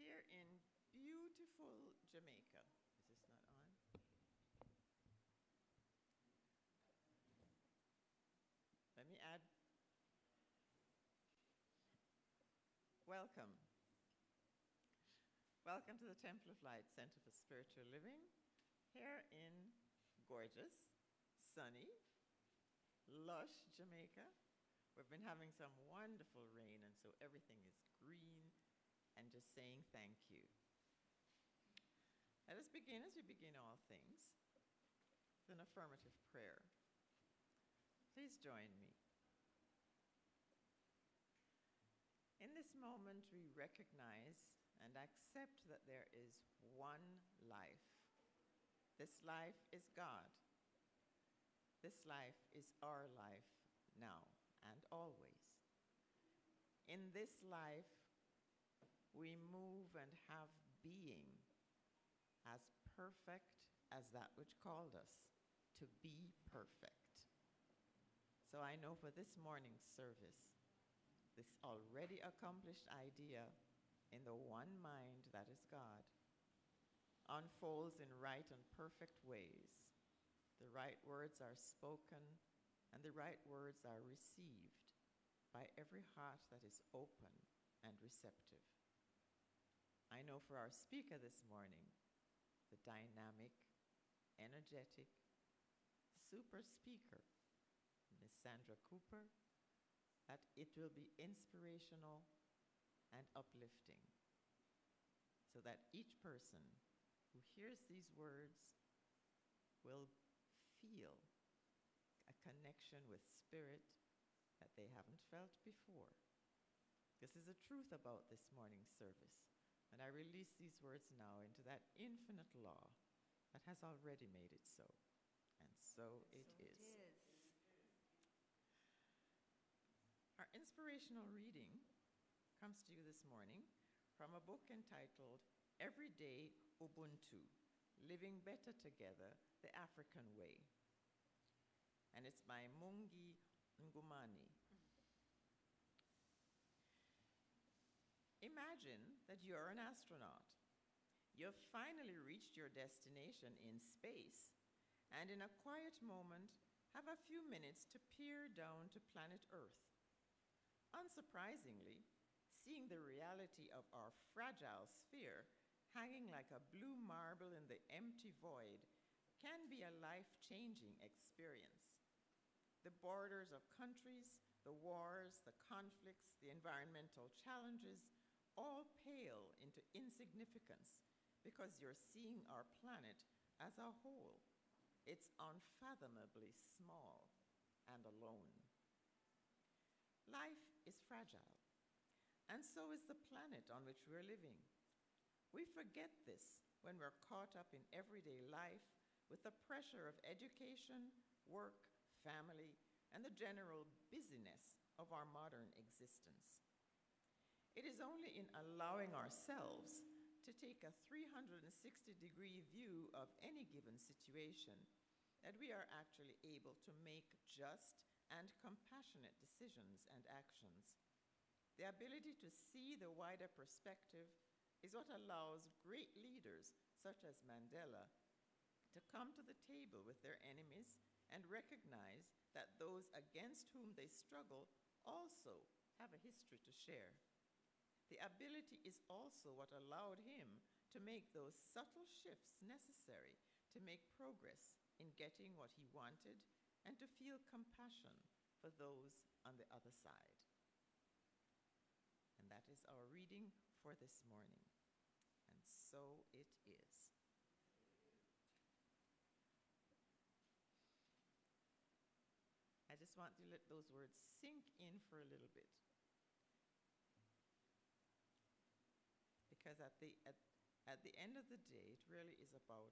here in beautiful Jamaica. Is this not on? Let me add. Welcome. Welcome to the Temple of Light Center for Spiritual Living here in gorgeous, sunny, lush Jamaica. We've been having some wonderful rain, and so everything is green and just saying thank you. Let us begin as we begin all things with an affirmative prayer. Please join me. In this moment, we recognize and accept that there is one life. This life is God. This life is our life now and always. In this life, we move and have being as perfect as that which called us to be perfect. So I know for this morning's service, this already accomplished idea in the one mind that is God unfolds in right and perfect ways. The right words are spoken and the right words are received by every heart that is open and receptive. I know for our speaker this morning, the dynamic, energetic, super speaker, Miss Sandra Cooper, that it will be inspirational and uplifting so that each person who hears these words will feel a connection with spirit that they haven't felt before. This is the truth about this morning's service. And I release these words now into that infinite law that has already made it so. And so, it, so is. it is. Our inspirational reading comes to you this morning from a book entitled Everyday Ubuntu Living Better Together the African Way. And it's by Mungi Ngomane. Imagine that you're an astronaut. You've finally reached your destination in space, and in a quiet moment, have a few minutes to peer down to planet Earth. Unsurprisingly, seeing the reality of our fragile sphere hanging like a blue marble in the empty void can be a life changing experience. The borders of countries, the wars, the conflicts, the environmental challenges all pale into insignificance because you're seeing our planet as a whole. It's unfathomably small and alone. Life is fragile, and so is the planet on which we're living. We forget this when we're caught up in everyday life with the pressure of education, work, family, and the general busyness of our modern existence. It is only in allowing ourselves to take a 360 degree view of any given situation that we are actually able to make just and compassionate decisions and actions. The ability to see the wider perspective is what allows great leaders such as Mandela to come to the table with their enemies and recognize that those against whom they struggle also have a history to share. The ability is also what allowed him to make those subtle shifts necessary to make progress in getting what he wanted and to feel compassion for those on the other side. And that is our reading for this morning. And so it is. I just want to let those words sink in for a little bit. Because at the, at, at the end of the day, it really is about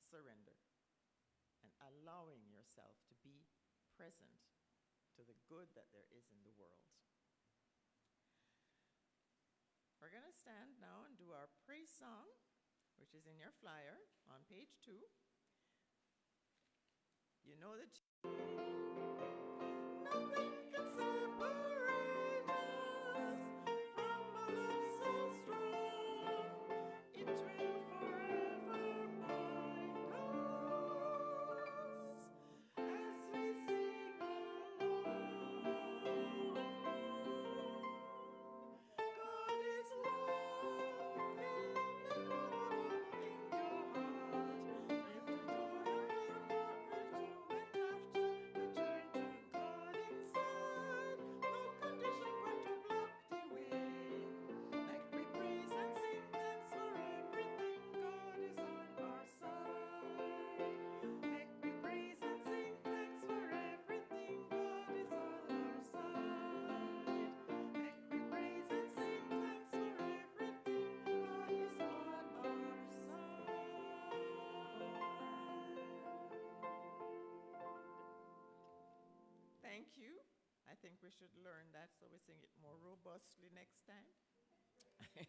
surrender and allowing yourself to be present to the good that there is in the world. We're going to stand now and do our praise song, which is in your flyer on page two. You know that. We should learn that so we sing it more robustly next time.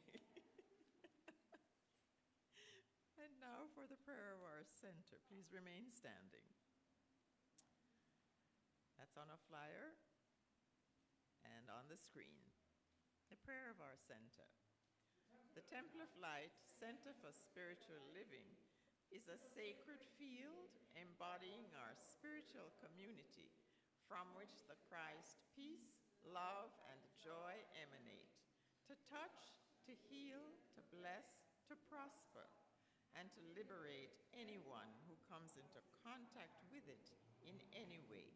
and now for the prayer of our center. Please remain standing. That's on a flyer and on the screen. The prayer of our center. The Temple of Light Center for Spiritual Living is a sacred field embodying our spiritual community from which the Christ peace, love, and joy emanate. To touch, to heal, to bless, to prosper, and to liberate anyone who comes into contact with it in any way.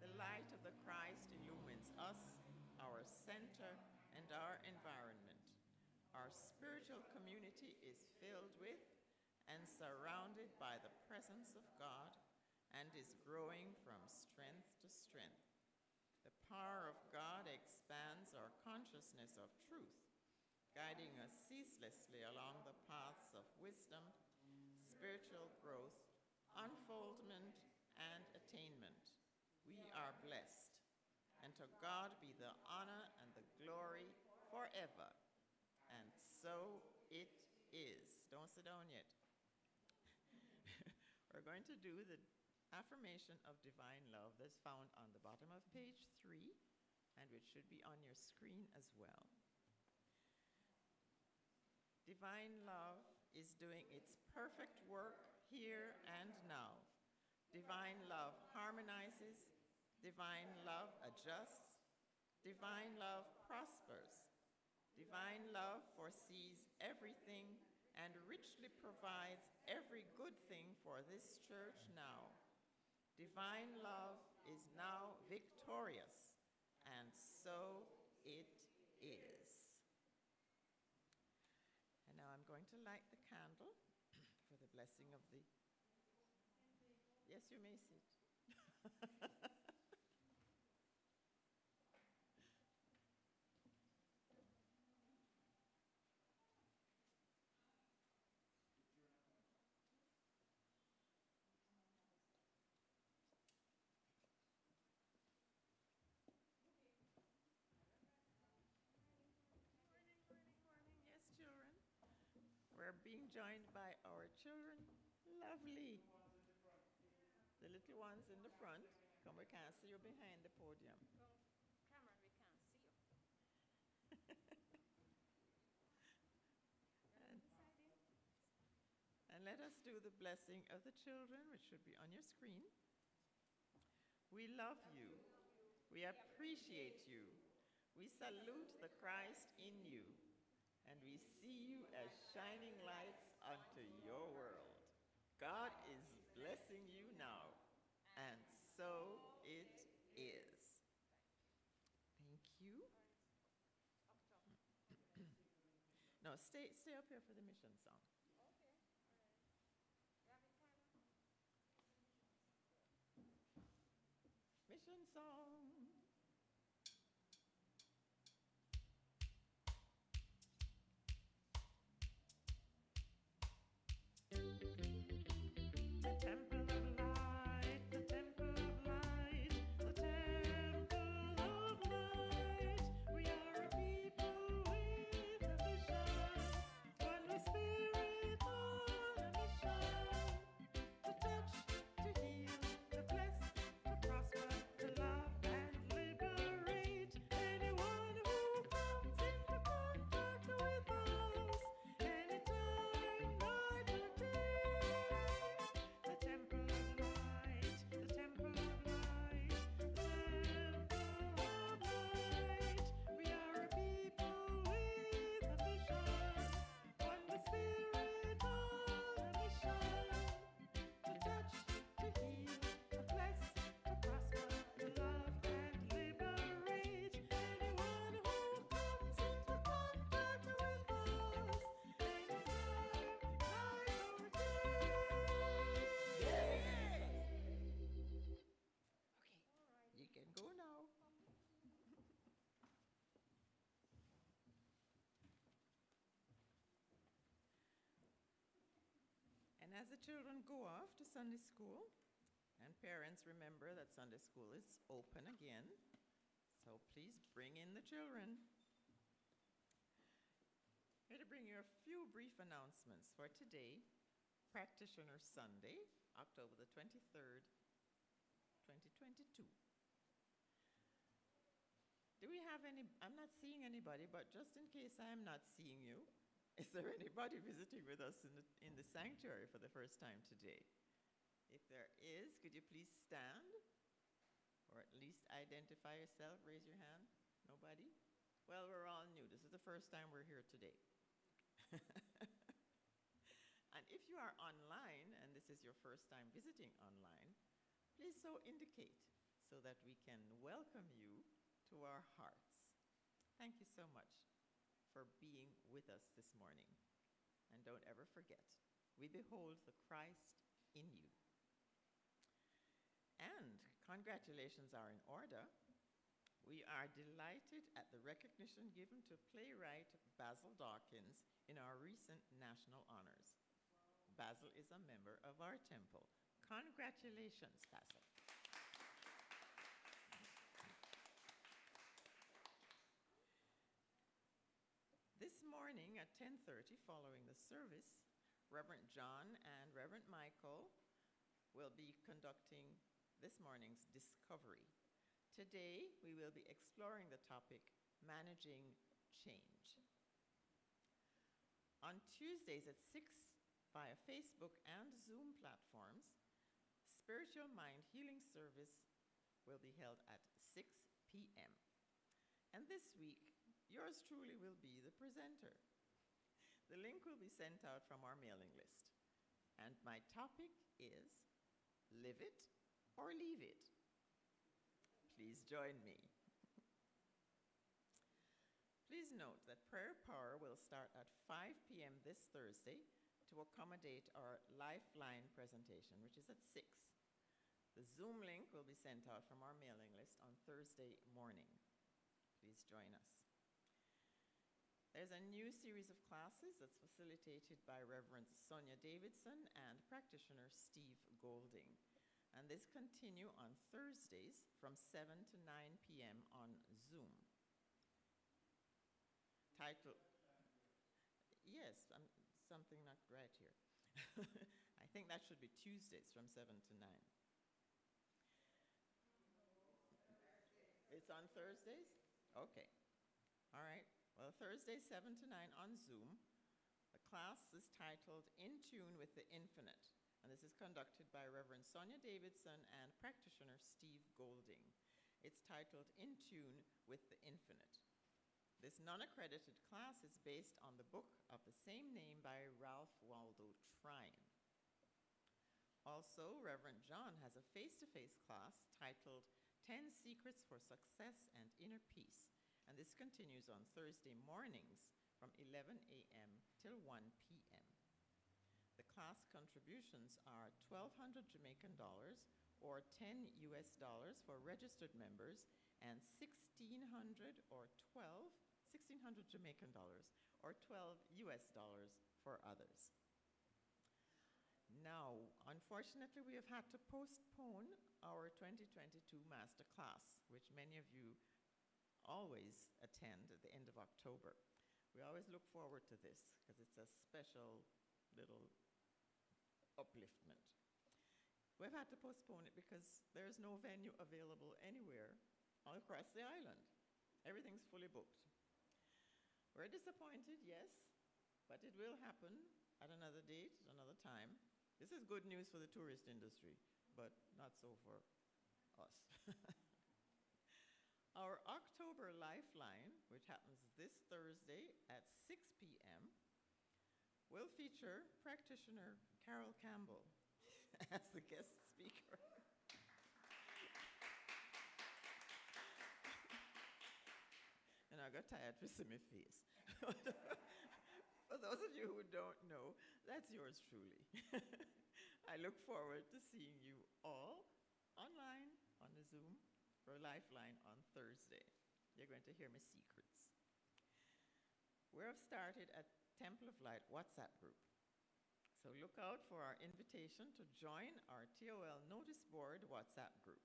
The light of the Christ illumines us, our center, and our environment. Our spiritual community is filled with and surrounded by the presence of God and is growing from strength to strength. The power of God expands our consciousness of truth, guiding us ceaselessly along the paths of wisdom, spiritual growth, unfoldment, and attainment. We are blessed, and to God be the honor and the glory forever. And so it is. Don't sit down yet. We're going to do the affirmation of divine love that's found on the bottom of page three, and which should be on your screen as well. Divine love is doing its perfect work here and now. Divine love harmonizes, divine love adjusts, divine love prospers, divine love foresees everything and richly provides every good thing for this church now. Divine love is now victorious, and so it is. And now I'm going to light the candle for the blessing of the. Yes, you may sit. Yes, children. We're being joined by our children. Lovely. The little ones in the front. Come, we can't see you behind the podium. Cameron, we can't see you. And, and let us do the blessing of the children, which should be on your screen. We love you. We appreciate you. We salute the Christ in you. And we see you as shining lights unto your world. God is blessing you now. And so it is. Thank you. No, stay, stay up here for the mission song. Mission song. The children go off to Sunday school, and parents remember that Sunday school is open again, So please bring in the children. Here to bring you a few brief announcements for today, Practitioner Sunday, October the 23rd, 2022. Do we have any? I'm not seeing anybody, but just in case I am not seeing you, is there anybody visiting with us in the, in the sanctuary for the first time today? If there is, could you please stand? Or at least identify yourself, raise your hand. Nobody? Well, we're all new. This is the first time we're here today. and if you are online and this is your first time visiting online, please so indicate so that we can welcome you to our hearts. Thank you so much for being with us this morning. And don't ever forget, we behold the Christ in you. And congratulations are in order. We are delighted at the recognition given to playwright Basil Dawkins in our recent national honors. Basil is a member of our temple. Congratulations, Basil. This morning at 10:30 following the service, Reverend John and Reverend Michael will be conducting this morning's discovery. Today, we will be exploring the topic managing change. On Tuesdays at 6 via Facebook and Zoom platforms, Spiritual Mind Healing Service will be held at 6 p.m. And this week, yours truly will be the presenter. The link will be sent out from our mailing list. And my topic is Live It or Leave It. Please join me. Please note that prayer power will start at 5 p.m. this Thursday to accommodate our Lifeline presentation, which is at 6. The Zoom link will be sent out from our mailing list on Thursday morning. Please join us. There's a new series of classes that's facilitated by Reverend Sonia Davidson and practitioner Steve Golding. And this continue on Thursdays from 7 to 9 p.m. on Zoom. Title, yes, um, something not right here. I think that should be Tuesdays from 7 to 9. It's on Thursdays? Okay. All right. Thursday, 7 to 9 on Zoom. The class is titled In Tune with the Infinite, and this is conducted by Reverend Sonia Davidson and practitioner Steve Golding. It's titled In Tune with the Infinite. This non accredited class is based on the book of the same name by Ralph Waldo Trine. Also, Reverend John has a face to face class titled 10 Secrets for Success and Inner Peace, and this continues on Thursday mornings from 11 a.m. till 1 p.m. The class contributions are 1,200 Jamaican dollars or 10 US dollars for registered members and 1,600 or 12, 1,600 Jamaican dollars or 12 US dollars for others. Now, unfortunately, we have had to postpone our 2022 master class, which many of you always attend at the end of October. We always look forward to this because it's a special little upliftment. We've had to postpone it because there's no venue available anywhere all across the island. Everything's fully booked. We're disappointed, yes, but it will happen at another date, at another time. This is good news for the tourist industry, but not so for us. Our October Lifeline, which happens this Thursday at 6 p.m., will feature practitioner Carol Campbell as the guest speaker. and I got tired see my face. For those of you who don't know, that's yours truly. I look forward to seeing you all online on the Zoom for Lifeline on Thursday. You're going to hear my secrets. We have started a Temple of Light WhatsApp group. So look out for our invitation to join our TOL notice board WhatsApp group.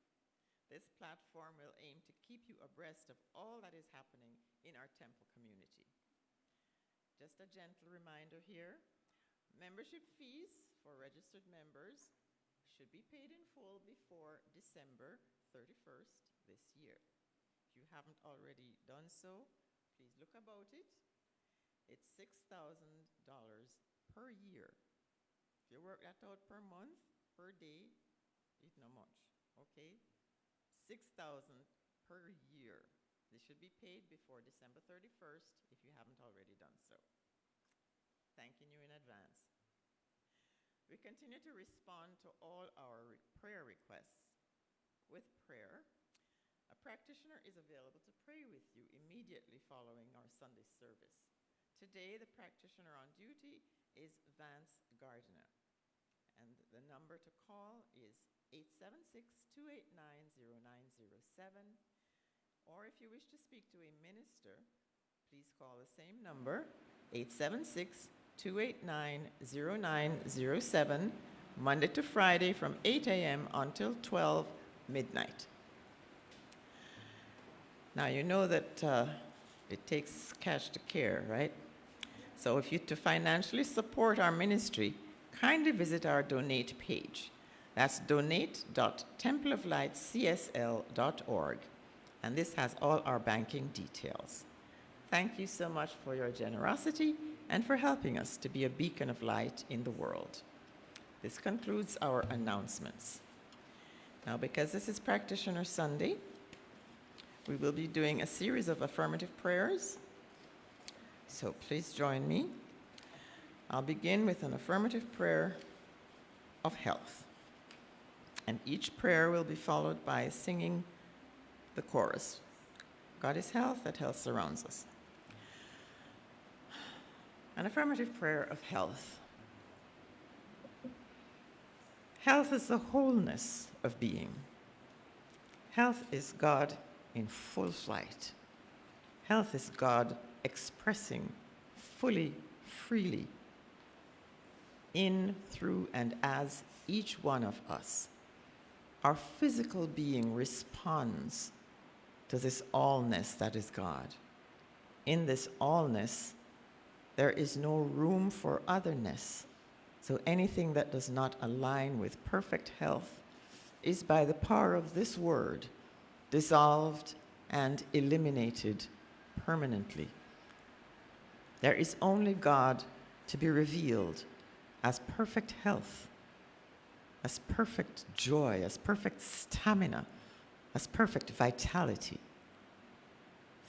This platform will aim to keep you abreast of all that is happening in our temple community. Just a gentle reminder here membership fees for registered members should be paid in full before December 31st this year. If you haven't already done so, please look about it. It's $6,000 per year. If you work that out per month, per day, it's not much, okay? 6,000 per year. This should be paid before December 31st if you haven't already done so. Thanking you in advance. We continue to respond to all our re- prayer requests. With prayer, practitioner is available to pray with you immediately following our Sunday service. Today, the practitioner on duty is Vance Gardiner. And the number to call is 876 289 0907. Or if you wish to speak to a minister, please call the same number 876 289 0907, Monday to Friday from 8 a.m. until 12 midnight. Now, you know that uh, it takes cash to care, right? So, if you to financially support our ministry, kindly visit our donate page. That's donate.templeoflightcsl.org. And this has all our banking details. Thank you so much for your generosity and for helping us to be a beacon of light in the world. This concludes our announcements. Now, because this is Practitioner Sunday, we will be doing a series of affirmative prayers. So please join me. I'll begin with an affirmative prayer of health. And each prayer will be followed by singing the chorus God is health, that health surrounds us. An affirmative prayer of health. Health is the wholeness of being. Health is God in full flight. Health is God expressing fully, freely, in, through, and as each one of us. Our physical being responds to this allness that is God. In this allness, there is no room for otherness. So anything that does not align with perfect health is by the power of this word dissolved and eliminated permanently. There is only God to be revealed as perfect health, as perfect joy, as perfect stamina, as perfect vitality.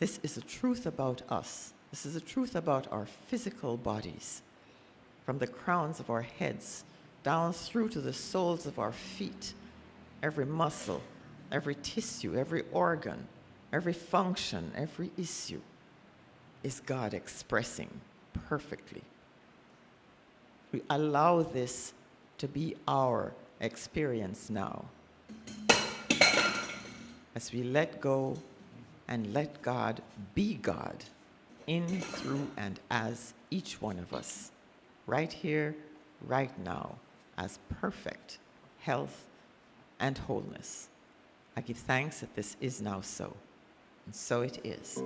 This is the truth about us this is the truth about our physical bodies, from the crowns of our heads down through to the soles of our feet. Every muscle, every tissue, every organ, every function, every issue is God expressing perfectly. We allow this to be our experience now. As we let go and let God be God in, through, and as each one of us, right here, right now, as perfect health and wholeness. I give thanks that this is now so, and so it is.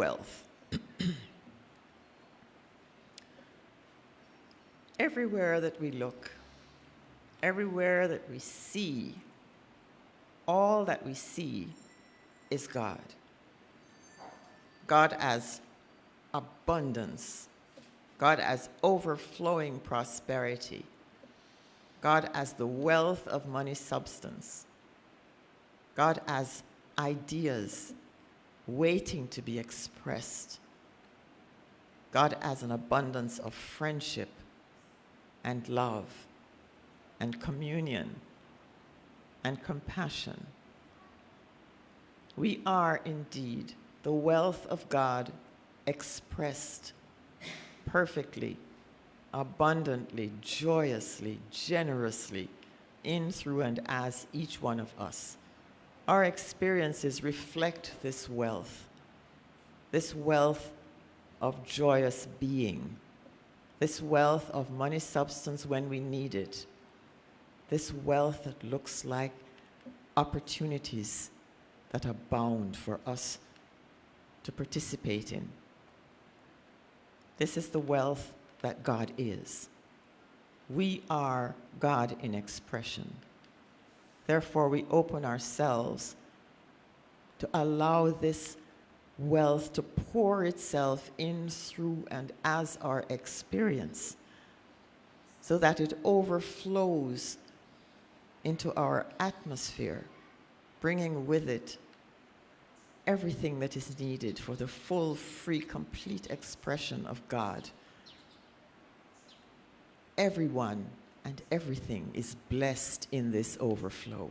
Wealth. Everywhere that we look, everywhere that we see, all that we see is God. God as abundance, God as overflowing prosperity, God as the wealth of money substance, God as ideas waiting to be expressed, God has an abundance of friendship and love and communion and compassion. We are indeed the wealth of God expressed perfectly, abundantly, joyously, generously in, through, and as each one of us. Our experiences reflect this wealth, this wealth of joyous being, this wealth of money substance when we need it, this wealth that looks like opportunities that abound for us to participate in. This is the wealth that God is. We are God in expression. Therefore, we open ourselves to allow this wealth to pour itself in through and as our experience so that it overflows into our atmosphere, bringing with it everything that is needed for the full, free, complete expression of God. Everyone and everything is blessed in this overflow.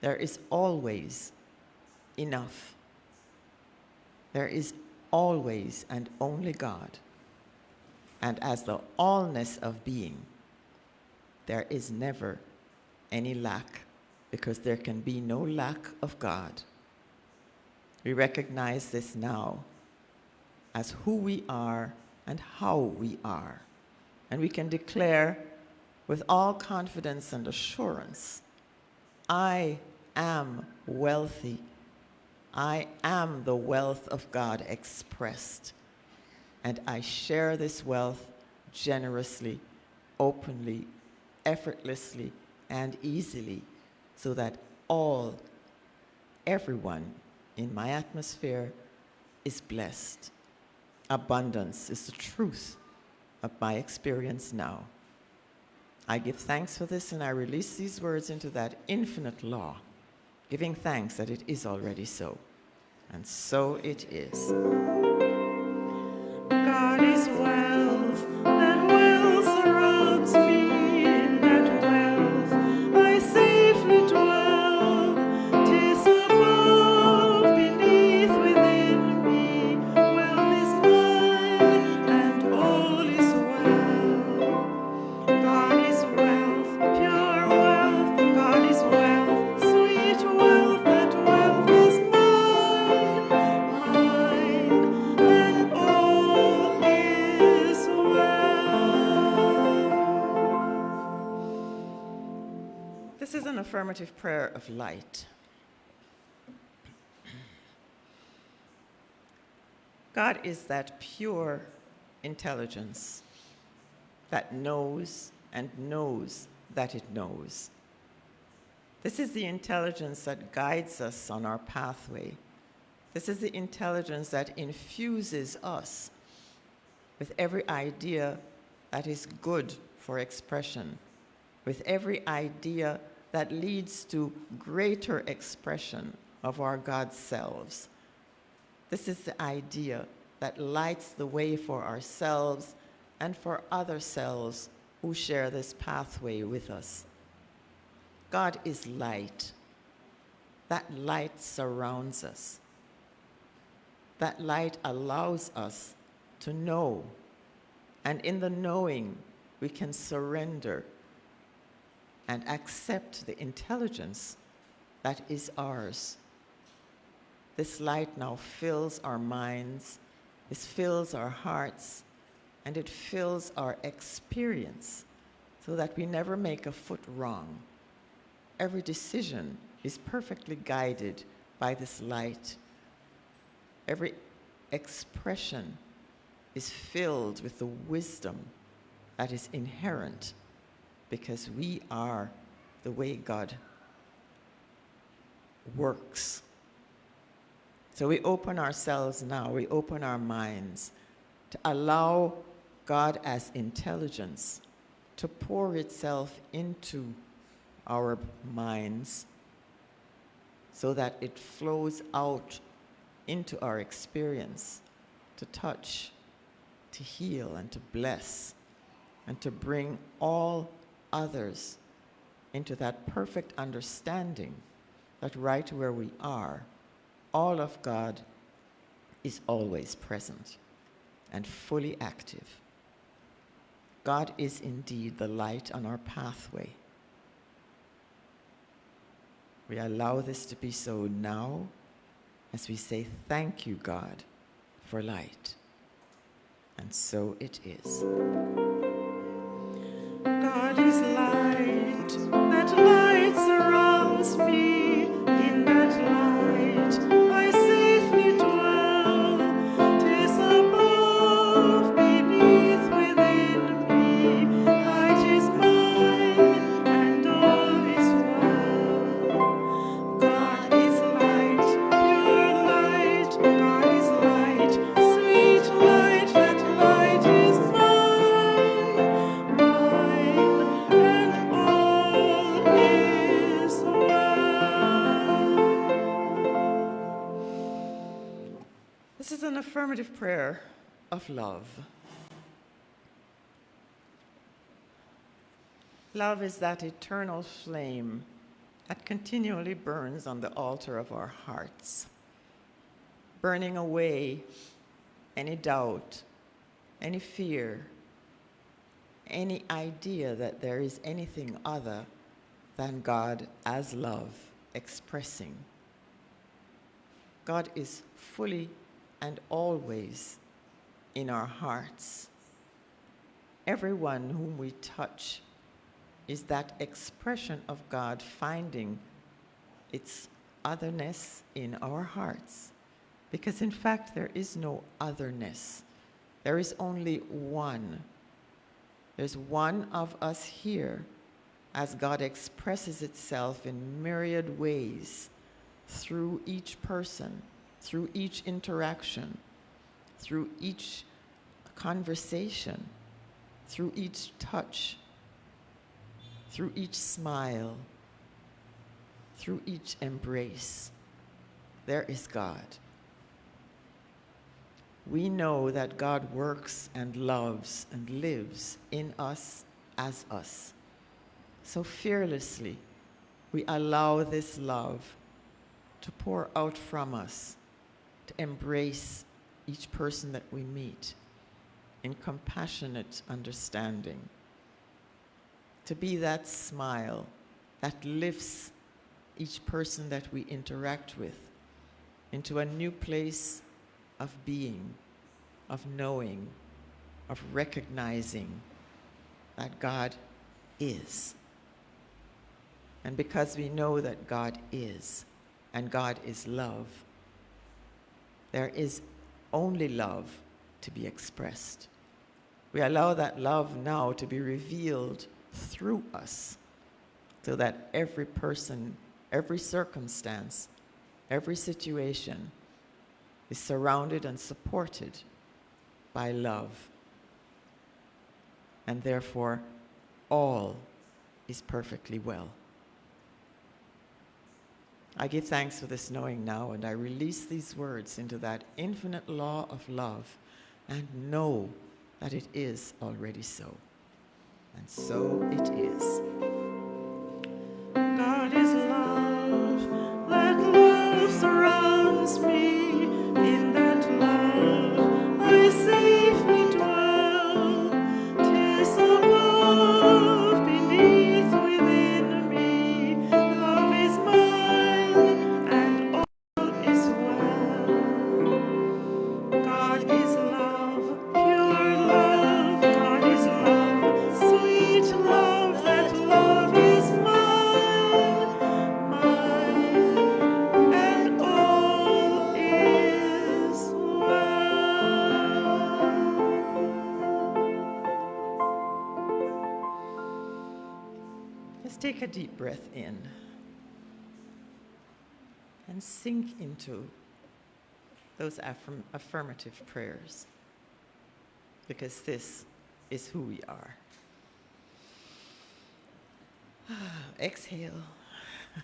There is always enough. There is always and only God. And as the allness of being, there is never any lack because there can be no lack of God. We recognize this now as who we are and how we are. And we can declare with all confidence and assurance I am wealthy. I am the wealth of God expressed. And I share this wealth generously, openly, effortlessly, and easily so that all, everyone in my atmosphere is blessed. Abundance is the truth of my experience now. I give thanks for this and I release these words into that infinite law, giving thanks that it is already so. And so it is. Light. God is that pure intelligence that knows and knows that it knows. This is the intelligence that guides us on our pathway. This is the intelligence that infuses us with every idea that is good for expression, with every idea that leads to greater expression of our God selves. This is the idea that lights the way for ourselves and for other selves who share this pathway with us. God is light. That light surrounds us. That light allows us to know. And in the knowing, we can surrender and accept the intelligence that is ours. This light now fills our minds, it fills our hearts, and it fills our experience so that we never make a foot wrong. Every decision is perfectly guided by this light. Every expression is filled with the wisdom that is inherent because we are the way God works. So we open ourselves now, we open our minds to allow God as intelligence to pour itself into our minds so that it flows out into our experience to touch, to heal and to bless and to bring all others into that perfect understanding that right where we are, all of God is always present and fully active. God is indeed the light on our pathway. We allow this to be so now as we say, Thank you, God, for light. And so it is. Love. Love is that eternal flame that continually burns on the altar of our hearts, burning away any doubt, any fear, any idea that there is anything other than God as love expressing. God is fully and always in our hearts. Everyone whom we touch is that expression of God finding its otherness in our hearts. Because in fact, there is no otherness, there is only one. There's one of us here as God expresses itself in myriad ways through each person, through each interaction, through each conversation, through each touch, through each smile, through each embrace. There is God. We know that God works and loves and lives in us as us. So fearlessly, we allow this love to pour out from us, to embrace each person that we meet in compassionate understanding, to be that smile that lifts each person that we interact with into a new place of being, of knowing, of recognizing that God is. And because we know that God is, and God is love, there is only love to be expressed. We allow that love now to be revealed through us so that every person, every circumstance, every situation is surrounded and supported by love. And therefore, all is perfectly well. I give thanks for this knowing now, and I release these words into that infinite law of love and know that it is already so. And so it is. God is love, that love surrounds me. Sink into those affirm- affirmative prayers because this is who we are. Exhale.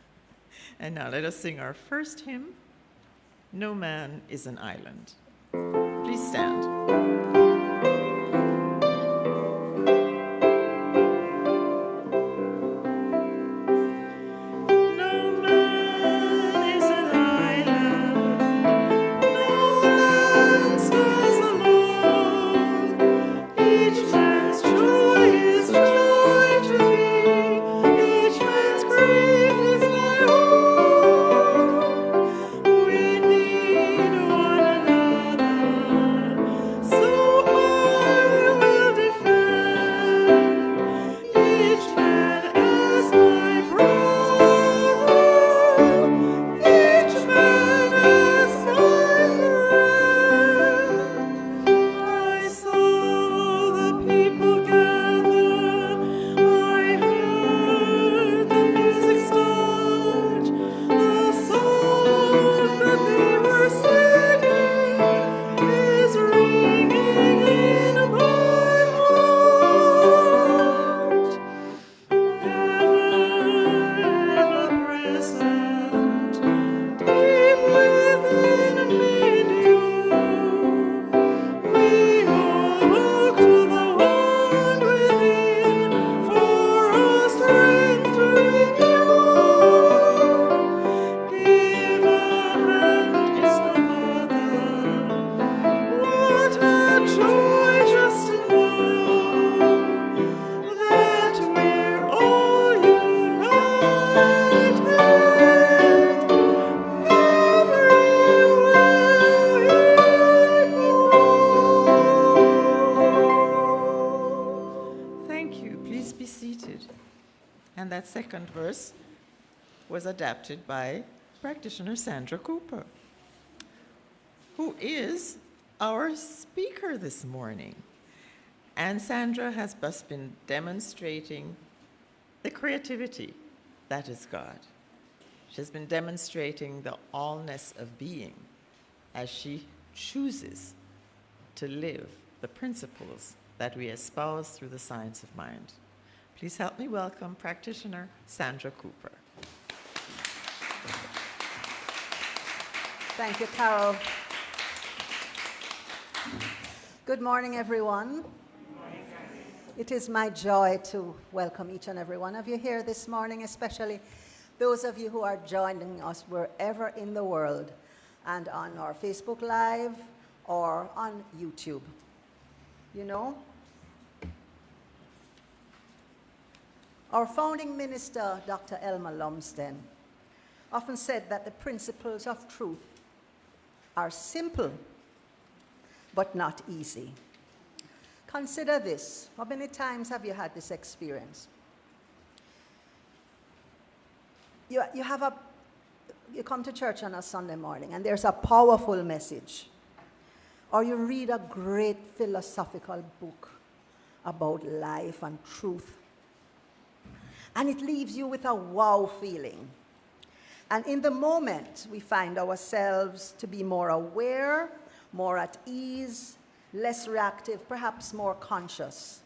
And now let us sing our first hymn No Man is an Island. Please stand. Verse was adapted by practitioner Sandra Cooper, who is our speaker this morning. And Sandra has just been demonstrating the creativity that is God. She's been demonstrating the allness of being as she chooses to live the principles that we espouse through the science of mind. Please help me welcome practitioner Sandra Cooper. Thank you, Carol. Good morning, everyone. It is my joy to welcome each and every one of you here this morning, especially those of you who are joining us wherever in the world and on our Facebook Live or on YouTube. You know, our founding minister, Dr. Elmer Lumsden, often said that the principles of truth are simple but not easy. Consider this. How many times have you had this experience? You, you have a, you come to church on a Sunday morning and there's a powerful message. Or you read a great philosophical book about life and truth. And it leaves you with a wow feeling. And in the moment, we find ourselves to be more aware, more at ease, less reactive, perhaps more conscious,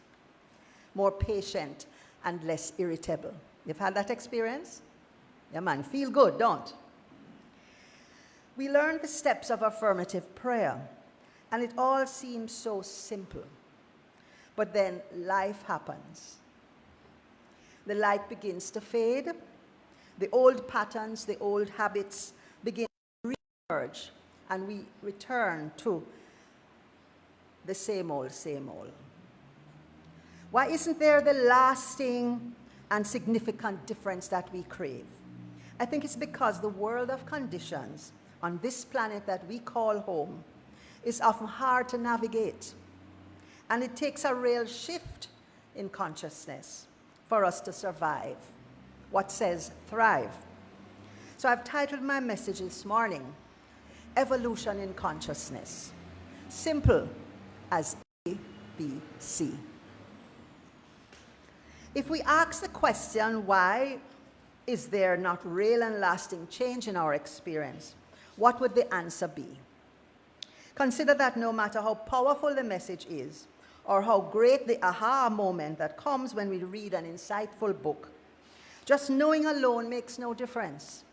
more patient, and less irritable. You've had that experience? Yeah, man, feel good, don't? We learn the steps of affirmative prayer, and it all seems so simple. But then life happens. The light begins to fade, the old patterns, the old habits begin to re-emerge, and we return to the same old, same old. Why isn't there the lasting and significant difference that we crave? I think it's because the world of conditions on this planet that we call home is often hard to navigate. And it takes a real shift in consciousness for us to survive what says thrive. So I've titled my message this morning, Evolution in Consciousness. Simple as A, B, C. If we ask the question, why is there not real and lasting change in our experience? What would the answer be? Consider that no matter how powerful the message is, or how great the aha moment that comes when we read an insightful book, just knowing alone makes no difference.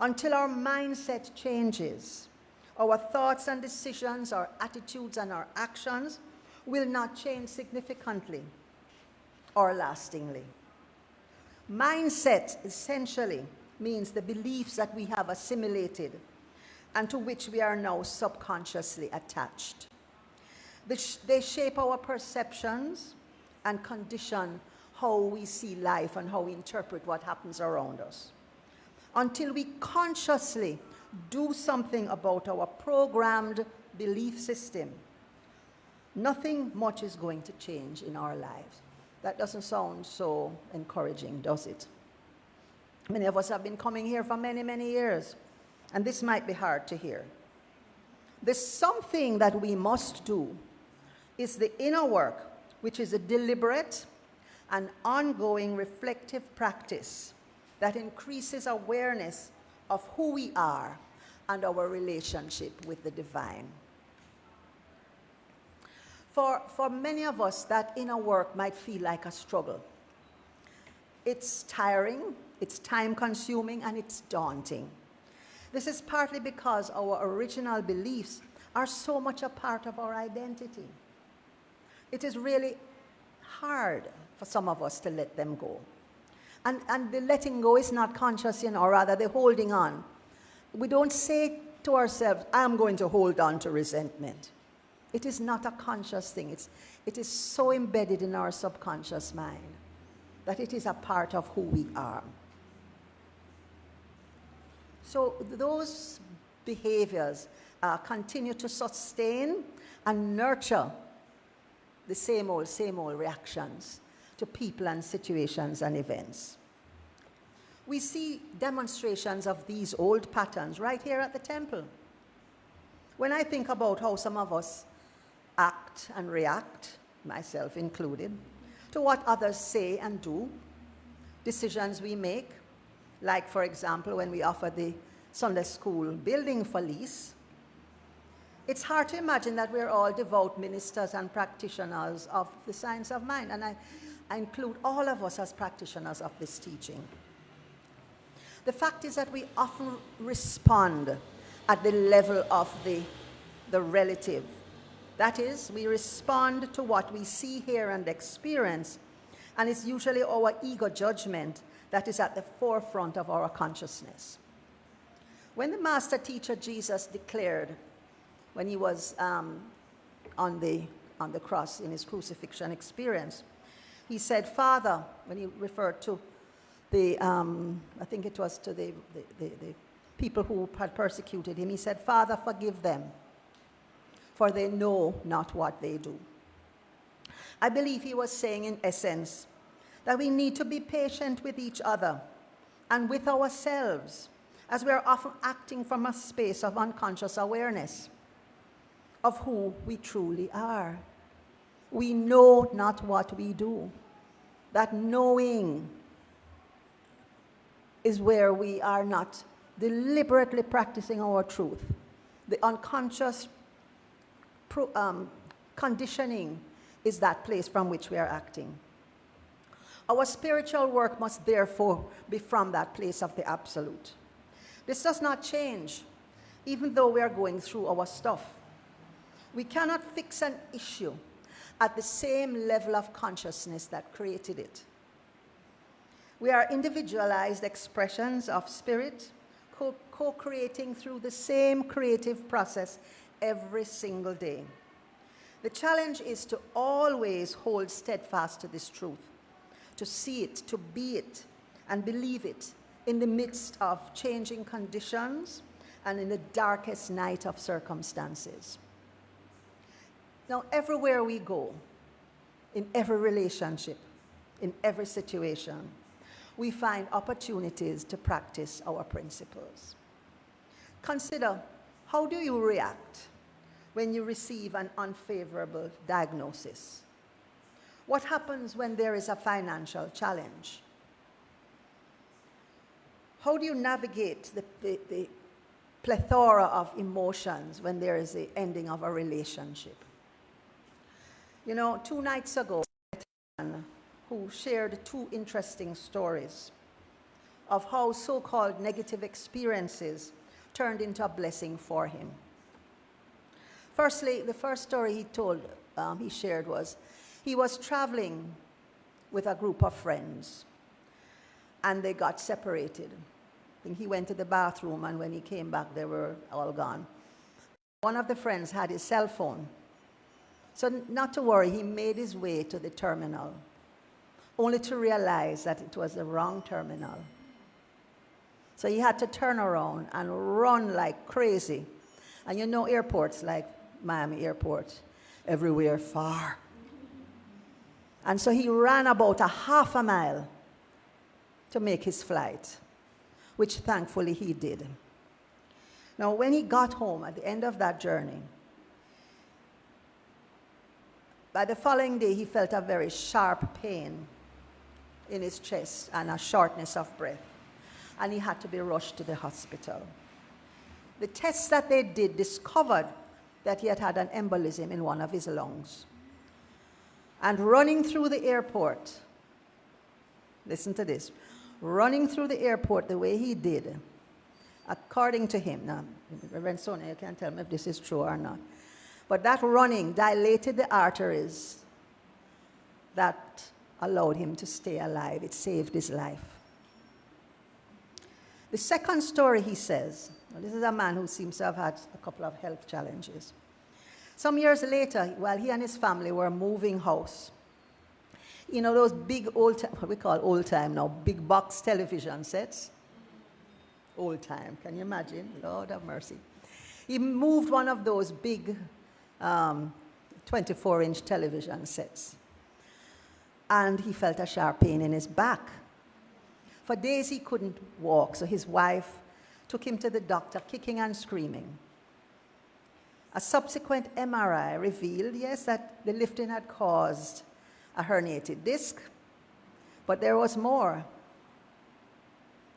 Until our mindset changes, our thoughts and decisions, our attitudes and our actions will not change significantly or lastingly. Mindset essentially means the beliefs that we have assimilated and to which we are now subconsciously attached. They shape our perceptions and condition how we see life and how we interpret what happens around us. Until we consciously do something about our programmed belief system, nothing much is going to change in our lives. That doesn't sound so encouraging, does it? Many of us have been coming here for many, many years, and this might be hard to hear. There's something that we must do is the inner work, which is a deliberate an ongoing reflective practice that increases awareness of who we are and our relationship with the divine. For, for many of us, that inner work might feel like a struggle. It's tiring, it's time consuming, and it's daunting. This is partly because our original beliefs are so much a part of our identity. It is really hard for some of us to let them go. And, and the letting go is not conscious, you know, or rather the holding on. We don't say to ourselves, I'm going to hold on to resentment. It is not a conscious thing. It's, it is so embedded in our subconscious mind that it is a part of who we are. So those behaviors uh, continue to sustain and nurture the same old, same old reactions to people and situations and events. We see demonstrations of these old patterns right here at the temple. When I think about how some of us act and react, myself included, to what others say and do, decisions we make, like, for example, when we offer the Sunday school building for lease, it's hard to imagine that we're all devout ministers and practitioners of the science of mind. And I, I include all of us as practitioners of this teaching. The fact is that we often respond at the level of the, the relative. That is, we respond to what we see, hear, and experience, and it's usually our ego judgment that is at the forefront of our consciousness. When the master teacher Jesus declared, when he was um, on, the, on the cross in his crucifixion experience, he said, Father, when he referred to the, um, I think it was to the, the, the, the people who had persecuted him, he said, Father, forgive them, for they know not what they do. I believe he was saying, in essence, that we need to be patient with each other and with ourselves as we are often acting from a space of unconscious awareness of who we truly are. We know not what we do. That knowing is where we are not deliberately practicing our truth. The unconscious um, conditioning is that place from which we are acting. Our spiritual work must therefore be from that place of the absolute. This does not change, even though we are going through our stuff. We cannot fix an issue at the same level of consciousness that created it. We are individualized expressions of spirit, co creating through the same creative process every single day. The challenge is to always hold steadfast to this truth, to see it, to be it, and believe it in the midst of changing conditions and in the darkest night of circumstances. Now, everywhere we go, in every relationship, in every situation, we find opportunities to practice our principles. Consider how do you react when you receive an unfavorable diagnosis? What happens when there is a financial challenge? How do you navigate the, the, the plethora of emotions when there is the ending of a relationship? You know, two nights ago, who shared two interesting stories of how so-called negative experiences turned into a blessing for him. Firstly, the first story he told, um, he shared was, he was traveling with a group of friends and they got separated. I think he went to the bathroom and when he came back, they were all gone. One of the friends had his cell phone. So not to worry, he made his way to the terminal, only to realize that it was the wrong terminal. So he had to turn around and run like crazy. And you know airports like Miami Airport, everywhere far. And so he ran about a half a mile to make his flight which thankfully he did. Now, when he got home at the end of that journey, by the following day, he felt a very sharp pain in his chest and a shortness of breath, and he had to be rushed to the hospital. The tests that they did discovered that he had had an embolism in one of his lungs. And running through the airport, listen to this, running through the airport the way he did, according to him, now, Reverend Sonia, you can't tell me if this is true or not, but that running dilated the arteries that allowed him to stay alive. It saved his life. The second story he says, this is a man who seems to have had a couple of health challenges. Some years later, while he and his family were moving house, you know, those big old, what we call old time now, big box television sets. Old time, can you imagine? Lord have mercy. He moved one of those big 24-inch um, television sets. and he felt a sharp pain in his back. For days he couldn't walk, so his wife took him to the doctor, kicking and screaming. A subsequent MRI revealed, yes, that the lifting had caused a herniated disc, but there was more.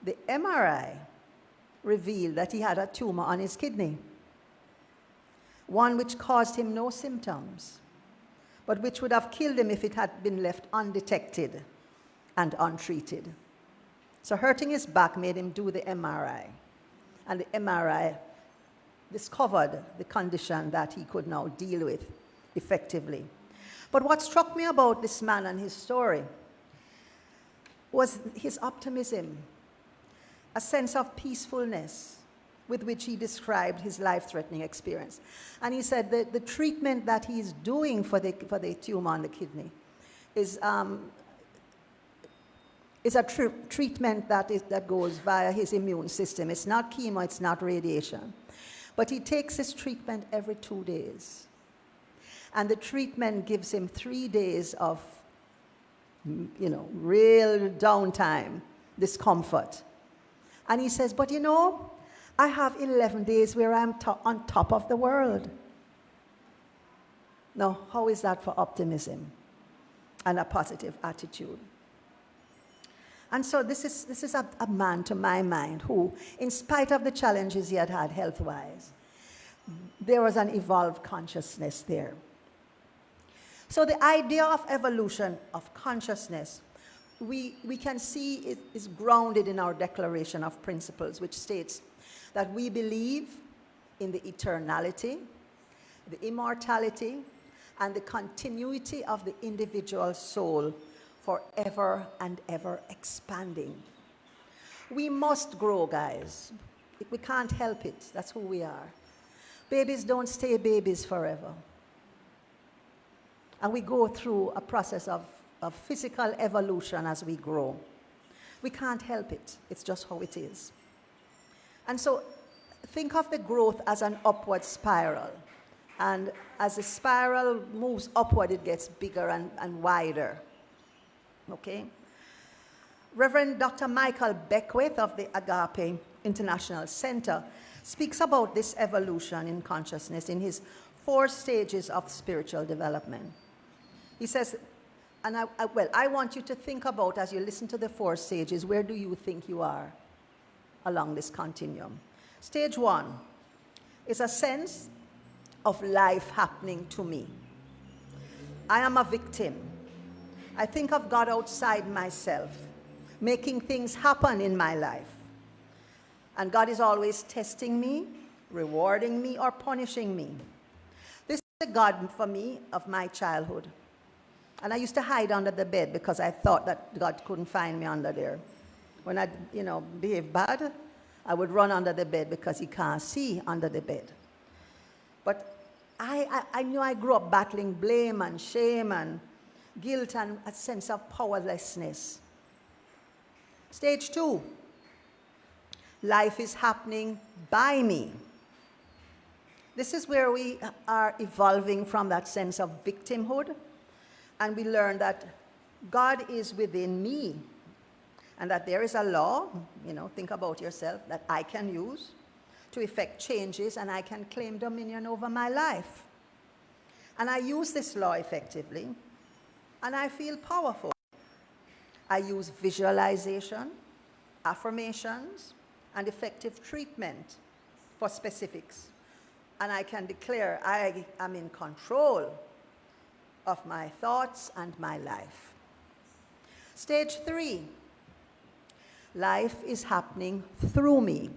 The MRI revealed that he had a tumor on his kidney, one which caused him no symptoms, but which would have killed him if it had been left undetected and untreated. So hurting his back made him do the MRI. And the MRI discovered the condition that he could now deal with effectively. But what struck me about this man and his story was his optimism, a sense of peacefulness with which he described his life threatening experience. And he said that the treatment that he's doing for the, for the tumor on the kidney is um, it's a tr treatment that, is, that goes via his immune system. It's not chemo, it's not radiation. But he takes his treatment every two days. And the treatment gives him three days of, you know, real downtime, discomfort. And he says, but you know, I have 11 days where I'm to on top of the world. Now, how is that for optimism and a positive attitude? And so this is, this is a, a man, to my mind, who, in spite of the challenges he had had health-wise, there was an evolved consciousness there. So the idea of evolution of consciousness, we, we can see it is grounded in our Declaration of Principles, which states that we believe in the eternality, the immortality, and the continuity of the individual soul forever and ever expanding. We must grow, guys. We can't help it. That's who we are. Babies don't stay babies forever. And we go through a process of, of physical evolution as we grow. We can't help it. It's just how it is. And so think of the growth as an upward spiral. And as the spiral moves upward, it gets bigger and, and wider okay? Reverend Dr. Michael Beckwith of the Agape International Center speaks about this evolution in consciousness in his four stages of spiritual development. He says, and I, I, well, I want you to think about as you listen to the four stages, where do you think you are along this continuum? Stage one is a sense of life happening to me. I am a victim. I think of God outside myself, making things happen in my life. And God is always testing me, rewarding me, or punishing me. This is the God for me of my childhood. And I used to hide under the bed because I thought that God couldn't find me under there. When I, you know, behave bad, I would run under the bed because he can't see under the bed. But I, I, I knew I grew up battling blame and shame and guilt and a sense of powerlessness. Stage two, life is happening by me. This is where we are evolving from that sense of victimhood, and we learn that God is within me, and that there is a law, you know, think about yourself, that I can use to effect changes, and I can claim dominion over my life. And I use this law effectively and I feel powerful. I use visualization, affirmations, and effective treatment for specifics. And I can declare I am in control of my thoughts and my life. Stage three, life is happening through me.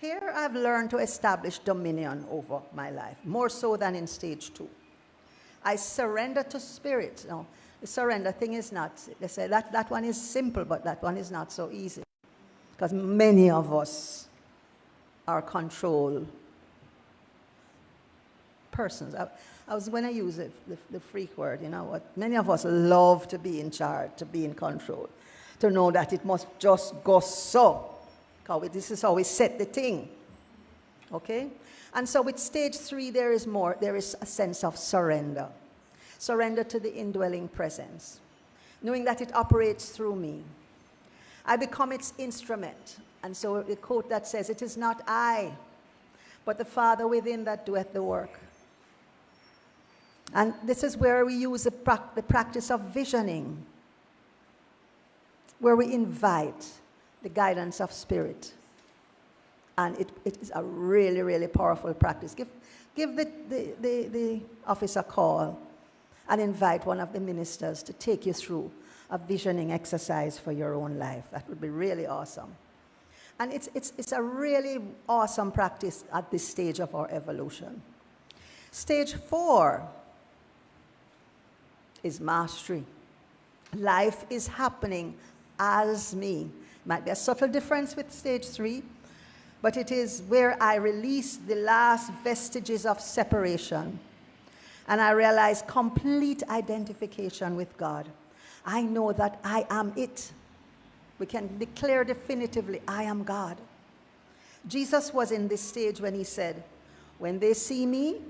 Here I've learned to establish dominion over my life, more so than in stage two. I surrender to spirit. No, the surrender thing is not, they say that, that one is simple, but that one is not so easy. Because many of us are control persons. I, I was when I use it, the, the freak word, you know what? Many of us love to be in charge, to be in control, to know that it must just go so. This is how we set the thing. Okay? And so with stage three, there is more, there is a sense of surrender. surrender to the indwelling presence, knowing that it operates through me. I become its instrument. And so the quote that says, It is not I, but the Father within that doeth the work. And this is where we use the, prac- the practice of visioning, where we invite the guidance of spirit. And it, it is a really, really powerful practice. Give, give the, the, the, the office a call and invite one of the ministers to take you through a visioning exercise for your own life. That would be really awesome. And it's, it's, it's a really awesome practice at this stage of our evolution. Stage four is mastery. Life is happening as me. Might be a subtle difference with stage three, but it is where I release the last vestiges of separation and I realize complete identification with God. I know that I am it. We can declare definitively, I am God. Jesus was in this stage when he said, When they see me,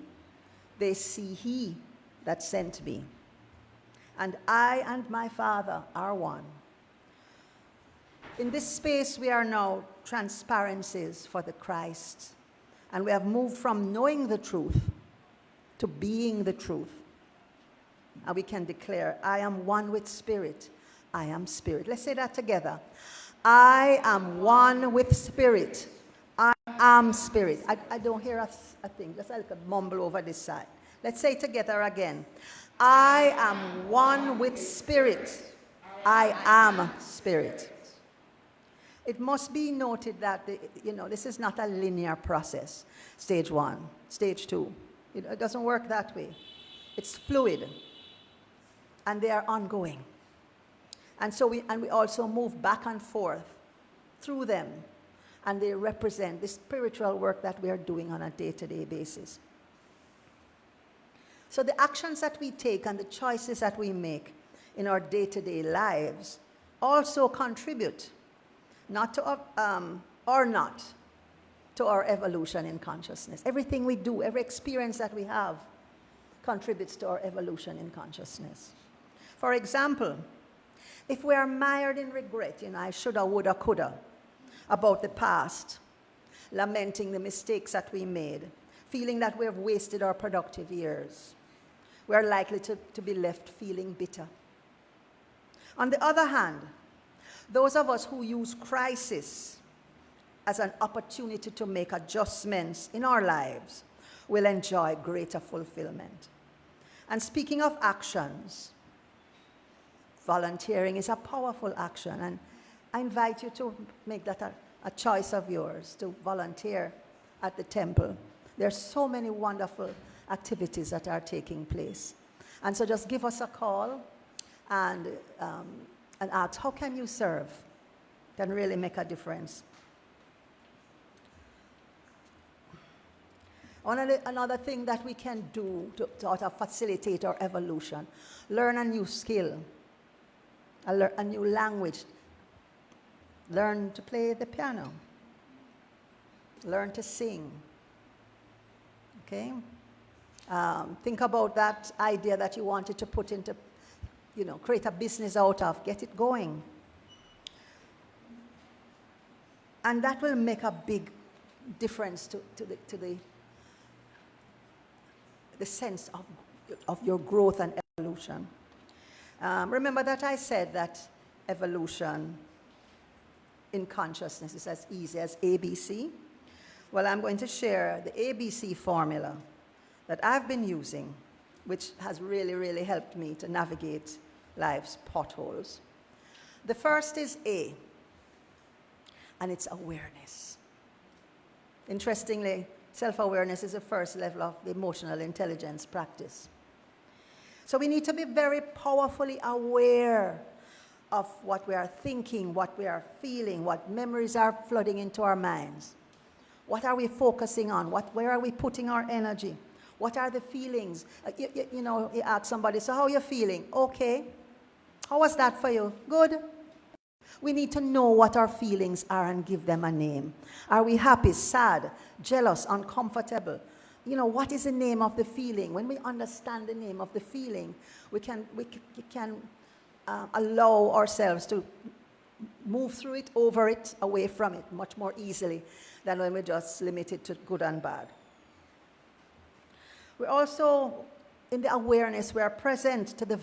they see he that sent me. And I and my Father are one. In this space, we are now transparencies for the Christ. And we have moved from knowing the truth to being the truth. And we can declare, I am one with spirit. I am spirit. Let's say that together. I am one with spirit. I am spirit. I, I don't hear a, a thing. Just like a mumble over this side. Let's say together again. I am one with spirit. I am spirit. It must be noted that, the, you know, this is not a linear process. Stage one, stage two. It, it doesn't work that way. It's fluid. And they are ongoing. And so we, and we also move back and forth through them. And they represent the spiritual work that we are doing on a day-to-day basis. So the actions that we take and the choices that we make in our day-to-day lives also contribute, not to, um, or not, to our evolution in consciousness. Everything we do, every experience that we have, contributes to our evolution in consciousness. For example, if we are mired in regret, you know, I shoulda, woulda, coulda, about the past, lamenting the mistakes that we made, feeling that we have wasted our productive years, we are likely to, to be left feeling bitter. On the other hand, those of us who use crisis as an opportunity to make adjustments in our lives will enjoy greater fulfillment. And speaking of actions, volunteering is a powerful action. And I invite you to make that a, a choice of yours to volunteer at the temple. There are so many wonderful activities that are taking place. And so just give us a call and, um, and ask, how can you serve? Can really make a difference. Another, thing that we can do to, to, to facilitate our evolution, learn a new skill, a, a new language, learn to play the piano, learn to sing, okay? Um, think about that idea that you wanted to put into, you know, create a business out of, get it going. And that will make a big difference to, to, the, to the the sense of, of your growth and evolution. Um, remember that I said that evolution in consciousness is as easy as ABC? Well, I'm going to share the ABC formula that I've been using, which has really, really helped me to navigate life's potholes. The first is A, and it's awareness. Interestingly, Self-awareness is the first level of the emotional intelligence practice. So we need to be very powerfully aware of what we are thinking, what we are feeling, what memories are flooding into our minds. What are we focusing on? What, where are we putting our energy? What are the feelings? Uh, you, you, you know, you ask somebody, so how are you feeling? Okay. How was that for you? Good. We need to know what our feelings are and give them a name. Are we happy, sad, jealous, uncomfortable? you know, what is the name of the feeling? When we understand the name of the feeling, we can, we can uh, allow ourselves to move through it, over it, away from it much more easily than when we're just limited to good and bad. We're also, in the awareness, we are present to the